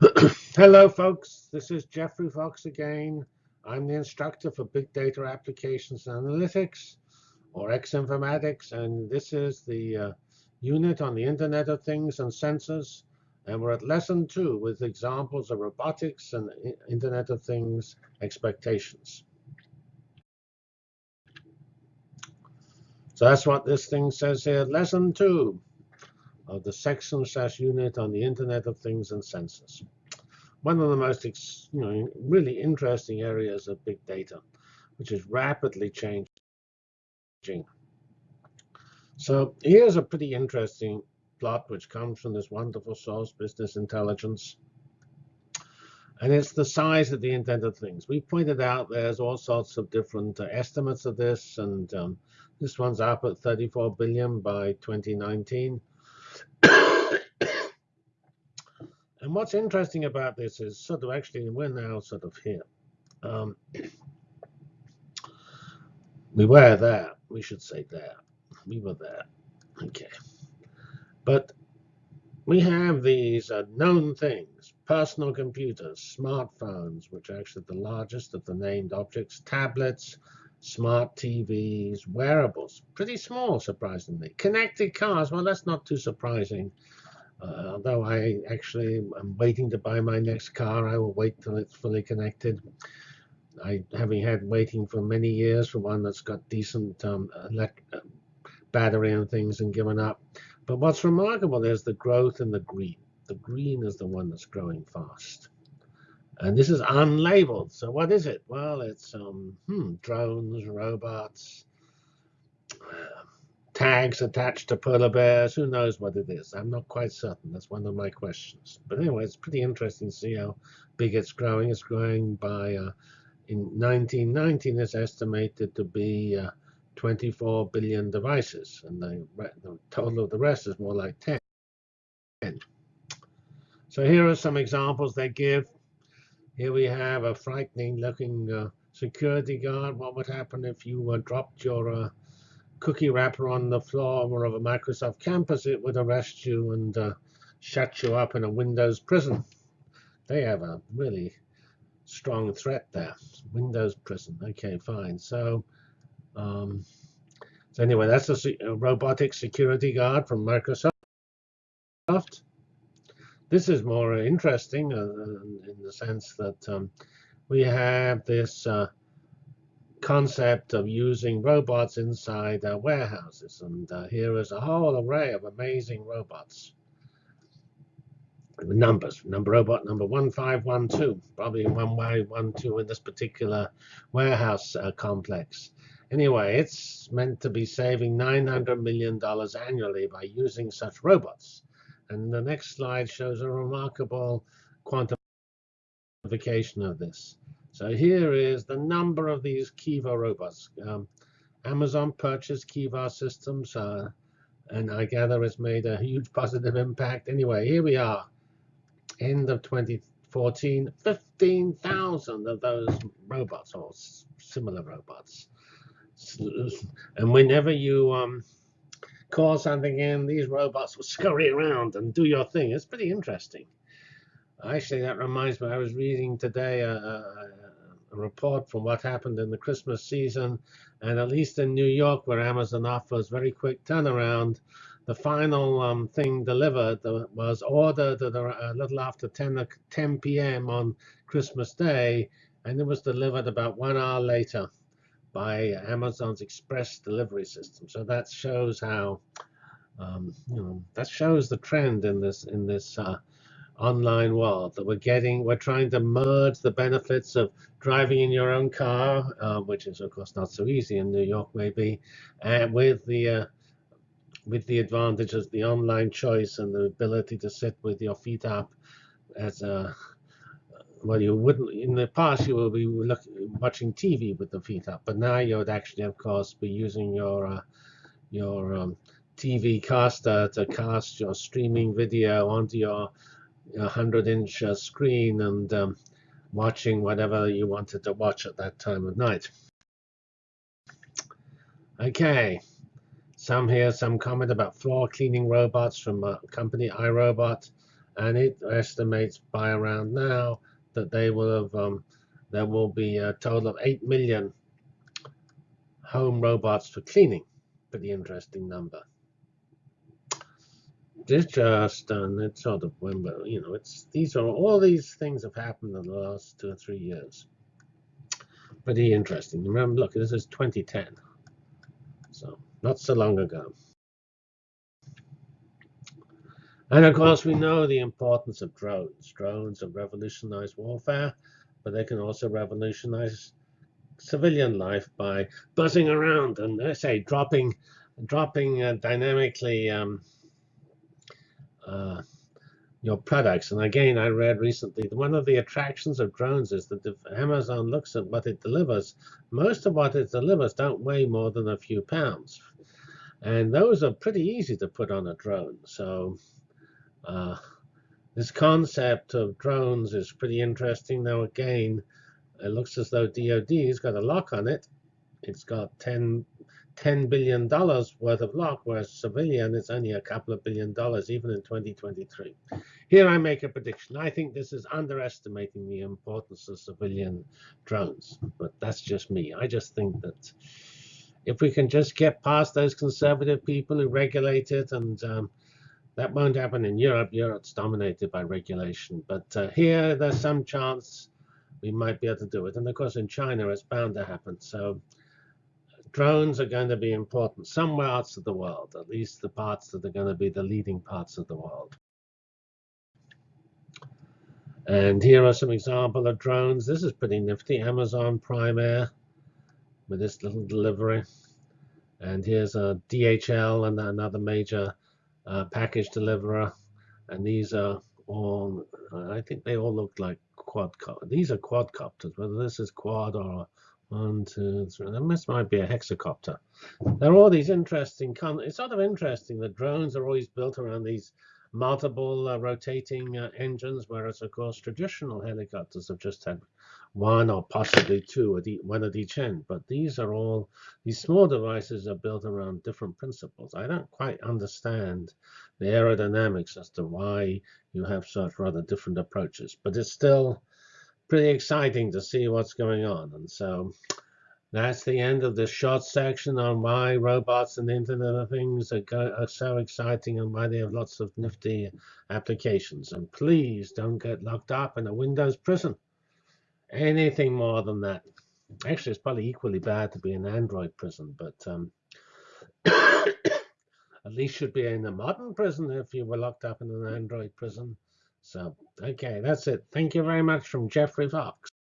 Hello, folks. This is Geoffrey Fox again. I'm the instructor for Big Data Applications and Analytics, or X-Informatics, and this is the uh, unit on the Internet of Things and Sensors. And we're at lesson two with examples of robotics and Internet of Things expectations. So that's what this thing says here, lesson two of the section slash unit on the Internet of Things and Sensors. One of the most you know, really interesting areas of big data, which is rapidly changing. So here's a pretty interesting plot which comes from this wonderful source, business intelligence. And it's the size of the Internet of Things. We pointed out there's all sorts of different uh, estimates of this, and um, this one's up at 34 billion by 2019. and what's interesting about this is sort of actually we're now sort of here. Um, we were there. We should say there. We were there. Okay. But we have these uh, known things, personal computers, smartphones, which are actually the largest of the named objects, tablets, smart TVs, wearables, pretty small, surprisingly. Connected cars, well, that's not too surprising. Uh, although I actually am waiting to buy my next car, I will wait till it's fully connected. I, having had waiting for many years for one that's got decent um, uh, battery and things and given up. But what's remarkable is the growth in the green. The green is the one that's growing fast. And this is unlabeled. So what is it? Well, it's um, hmm, drones, robots, tags attached to polar bears. Who knows what it is? I'm not quite certain. That's one of my questions. But anyway, it's pretty interesting to see how big it's growing. It's growing by, uh, in 1919, it's estimated to be uh, 24 billion devices. And the, the total of the rest is more like 10. So here are some examples they give. Here we have a frightening looking uh, security guard. What would happen if you uh, dropped your uh, cookie wrapper on the floor of a Microsoft campus? It would arrest you and uh, shut you up in a Windows prison. They have a really strong threat there. Windows prison. Okay, fine. So, um, so anyway, that's a, a robotic security guard from Microsoft. This is more interesting uh, in the sense that um, we have this uh, concept of using robots inside warehouses. And uh, here is a whole array of amazing robots. Numbers, number robot number 1512, probably 1512 in this particular warehouse uh, complex. Anyway, it's meant to be saving $900 million annually by using such robots. And the next slide shows a remarkable quantification of this. So here is the number of these Kiva robots. Um, Amazon purchased Kiva systems, uh, and I gather it's made a huge positive impact. Anyway, here we are, end of 2014, 15,000 of those robots or similar robots. And whenever you um, call something in, these robots will scurry around and do your thing. It's pretty interesting. Actually, that reminds me, I was reading today a, a, a, report from what happened in the Christmas season, and at least in New York, where Amazon offers very quick turnaround, the final um, thing delivered was ordered a, little after 10, 10 p.m. on Christmas Day, and it was delivered about one hour later by Amazon's express delivery system. So that shows how, um, you know, that shows the trend in this in this uh, online world that we're getting. We're trying to merge the benefits of driving in your own car, uh, which is of course not so easy in New York, maybe, and with the uh, with the advantages the online choice and the ability to sit with your feet up as a well, you wouldn't in the past you would be looking, watching TV with the feet up, but now you would actually, of course, be using your uh, your um, TV caster to cast your streaming video onto your 100-inch uh, screen and um, watching whatever you wanted to watch at that time of night. Okay, some here, some comment about floor cleaning robots from a company iRobot. and it estimates by around now that they will have um, there will be a total of 8 million home robots for cleaning. Pretty interesting number. It's just and it's sort of you know it's these are all these things have happened in the last two or three years. Pretty interesting. Remember, look, this is 2010, so not so long ago. And of course, we know the importance of drones. Drones have revolutionized warfare, but they can also revolutionize civilian life by buzzing around and, I say, dropping, dropping uh, dynamically um, uh, your products. And again, I read recently one of the attractions of drones is that if Amazon looks at what it delivers, most of what it delivers don't weigh more than a few pounds. And those are pretty easy to put on a drone. So uh, this concept of drones is pretty interesting. Now, again, it looks as though DoD's got a lock on it. It's got 10, $10 billion worth of lock, whereas civilian is only a couple of billion dollars, even in 2023. Here I make a prediction. I think this is underestimating the importance of civilian drones, but that's just me. I just think that if we can just get past those conservative people who regulate it and um, that won't happen in Europe. Europe's dominated by regulation. But uh, here, there's some chance we might be able to do it. And of course, in China, it's bound to happen. So drones are going to be important somewhere else of the world, at least the parts that are going to be the leading parts of the world. And here are some example of drones. This is pretty nifty. Amazon Prime Air with this little delivery. And here's a DHL and another major uh, package deliverer, and these are all, I think they all look like quad, these are quadcopters, whether this is quad or one, two, three, this might be a hexacopter. There are all these interesting, it's sort of interesting that drones are always built around these multiple uh, rotating uh, engines, whereas of course traditional helicopters have just had one or possibly two at each, one at each end. But these are all, these small devices are built around different principles. I don't quite understand the aerodynamics as to why you have such rather different approaches. But it's still pretty exciting to see what's going on. And so that's the end of this short section on why robots and the Internet of Things are, are, so exciting and why they have lots of nifty applications. And please don't get locked up in a Windows prison. Anything more than that. Actually, it's probably equally bad to be in an Android prison, but um, at least you'd be in a modern prison if you were locked up in an Android prison. So, okay, that's it. Thank you very much from Geoffrey Fox.